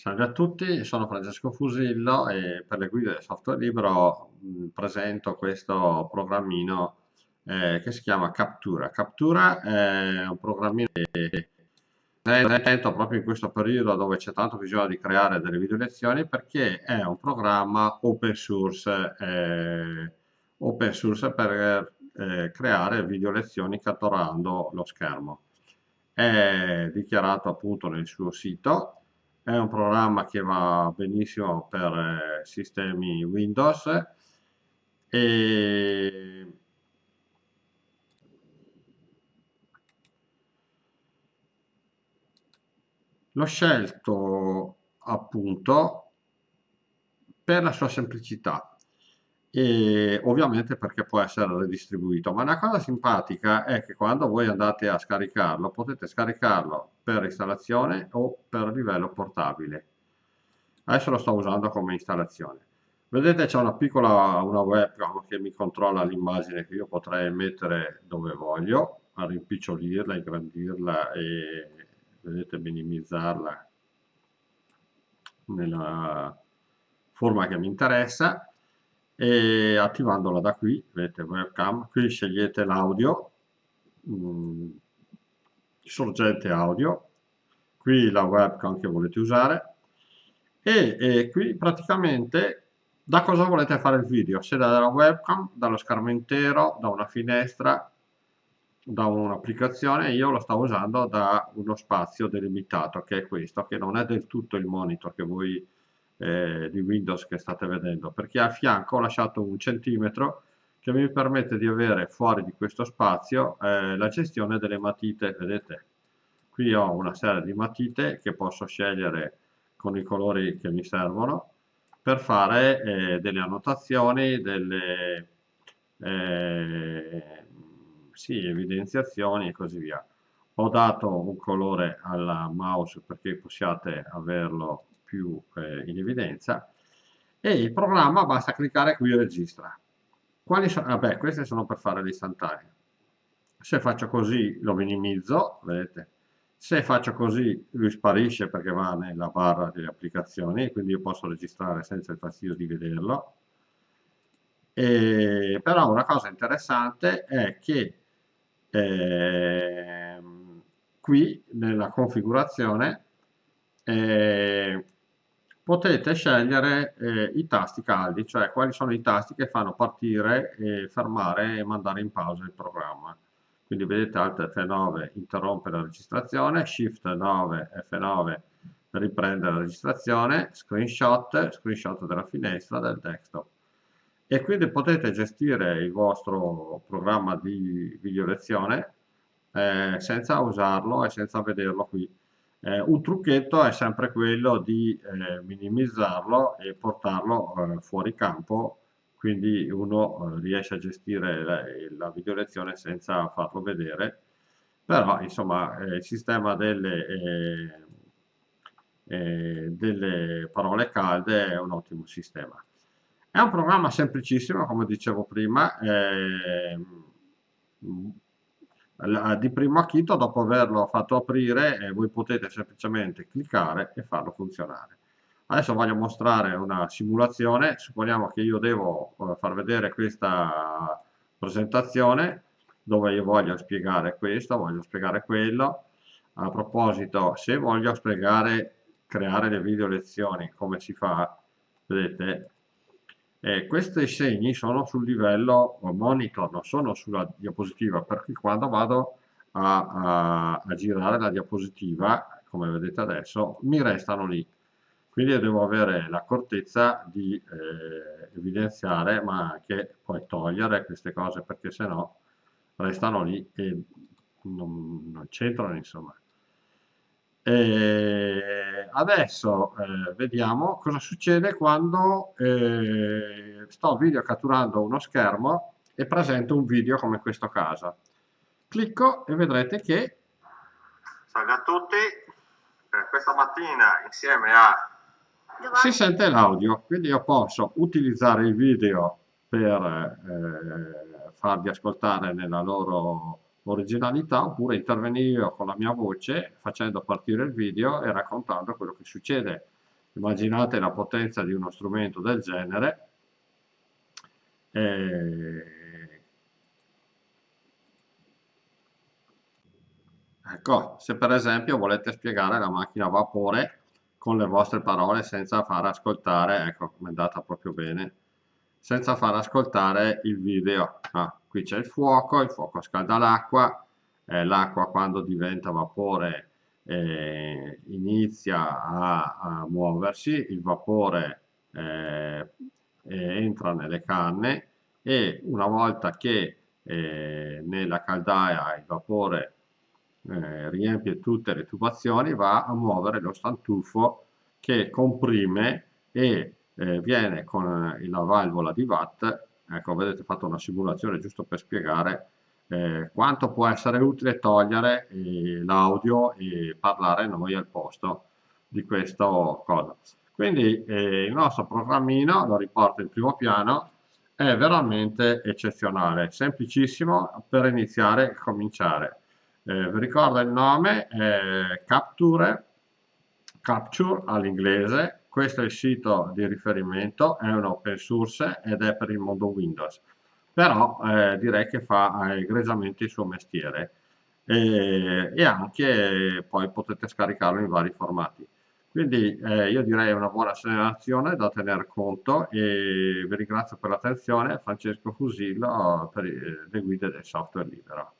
Salve a tutti, sono Francesco Fusillo e per le guide del software libero mh, presento questo programmino eh, che si chiama Captura. Captura è un programmino che presento proprio in questo periodo dove c'è tanto bisogno di creare delle video lezioni perché è un programma open source, eh, open source per eh, creare video lezioni catturando lo schermo. È dichiarato appunto nel suo sito è un programma che va benissimo per eh, sistemi Windows e l'ho scelto appunto per la sua semplicità e ovviamente perché può essere redistribuito. Ma una cosa simpatica è che quando voi andate a scaricarlo, potete scaricarlo per installazione o per livello portabile. Adesso lo sto usando come installazione. Vedete c'è una piccola una webcam che mi controlla l'immagine che io potrei mettere dove voglio, a rimpicciolirla, ingrandirla e vedete minimizzarla nella forma che mi interessa e attivandola da qui, vedete webcam, qui scegliete l'audio, mm, sorgente audio, qui la webcam che volete usare. E, e, qui praticamente da cosa volete fare il video, se dalla webcam, dallo schermo intero, da una finestra, da un'applicazione, io lo sto usando da uno spazio delimitato che è questo, che non è del tutto il monitor che voi eh, di Windows che state vedendo, perché a fianco ho lasciato un centimetro che mi permette di avere fuori di questo spazio eh, la gestione delle matite, vedete? Qui ho una serie di matite che posso scegliere con i colori che mi servono per fare eh, delle annotazioni, delle eh, sì, evidenziazioni e così via. Ho dato un colore al mouse perché possiate averlo più eh, in evidenza e il programma basta cliccare qui registra. Quali sono? Vabbè, queste sono per fare l'istantanea. Se faccio così lo minimizzo, vedete? Se faccio così lui sparisce perché va nella barra delle applicazioni, quindi io posso registrare senza il fastidio di vederlo. E, però una cosa interessante è che eh, qui nella configurazione eh, potete scegliere eh, i tasti caldi, cioè quali sono i tasti che fanno partire, e fermare e mandare in pausa il programma. Quindi vedete Alt F9 interrompe la registrazione, Shift 9 F9 riprende la registrazione, screenshot, screenshot della finestra del desktop. E quindi potete gestire il vostro programma di video lezione eh, senza usarlo e senza vederlo qui eh, un trucchetto è sempre quello di eh, minimizzarlo e portarlo eh, fuori campo, quindi uno eh, riesce a gestire la, la video lezione senza farlo vedere, però insomma eh, il sistema delle, eh, delle parole calde è un ottimo sistema. È un programma semplicissimo, come dicevo prima, di primo acchito dopo averlo fatto aprire eh, voi potete semplicemente cliccare e farlo funzionare. Adesso voglio mostrare una simulazione. Supponiamo che io devo eh, far vedere questa presentazione dove io voglio spiegare questo voglio spiegare quello. A proposito se voglio spiegare creare le video lezioni come si fa vedete eh, questi segni sono sul livello monitor, non sono sulla diapositiva, per cui quando vado a, a, a girare la diapositiva, come vedete adesso, mi restano lì. Quindi io devo avere l'accortezza di eh, evidenziare, ma anche poi togliere queste cose, perché se no restano lì e non, non c'entrano, insomma. E adesso eh, vediamo cosa succede quando eh, sto video catturando uno schermo e presento un video come questo caso. Clicco e vedrete che... Salve a tutti, eh, questa mattina insieme a... Si sente l'audio, quindi io posso utilizzare il video per eh, farvi ascoltare nella loro originalità oppure intervenire con la mia voce facendo partire il video e raccontando quello che succede. immaginate la potenza di uno strumento del genere. Eh, ecco se per esempio volete spiegare la macchina a vapore con le vostre parole senza far ascoltare ecco come è andata proprio bene senza far ascoltare il video. Ah, qui c'è il fuoco il fuoco scalda l'acqua eh, l'acqua quando diventa vapore eh, inizia a, a, muoversi, il vapore eh, entra nelle canne e una volta che eh, nella caldaia il vapore eh, riempie tutte le tubazioni va a muovere lo stantufo che comprime e eh, viene con la valvola di watt ecco vedete ho fatto una simulazione giusto per spiegare eh, quanto può essere utile togliere eh, l'audio e parlare noi al posto di questo cosa. Quindi eh, il nostro programmino, lo riporto in primo piano, è veramente eccezionale, semplicissimo per iniziare e cominciare. Eh, vi ricordo il nome, è Capture, Capture all'inglese, questo è il sito di riferimento, è un open source ed è per il mondo Windows però eh, direi che fa eh, egregiamente il suo mestiere e, e, anche poi potete scaricarlo in vari formati. Quindi eh, io direi una buona segnalazione da tenere conto e vi ringrazio per l'attenzione, Francesco Fusillo per le guide del software libero.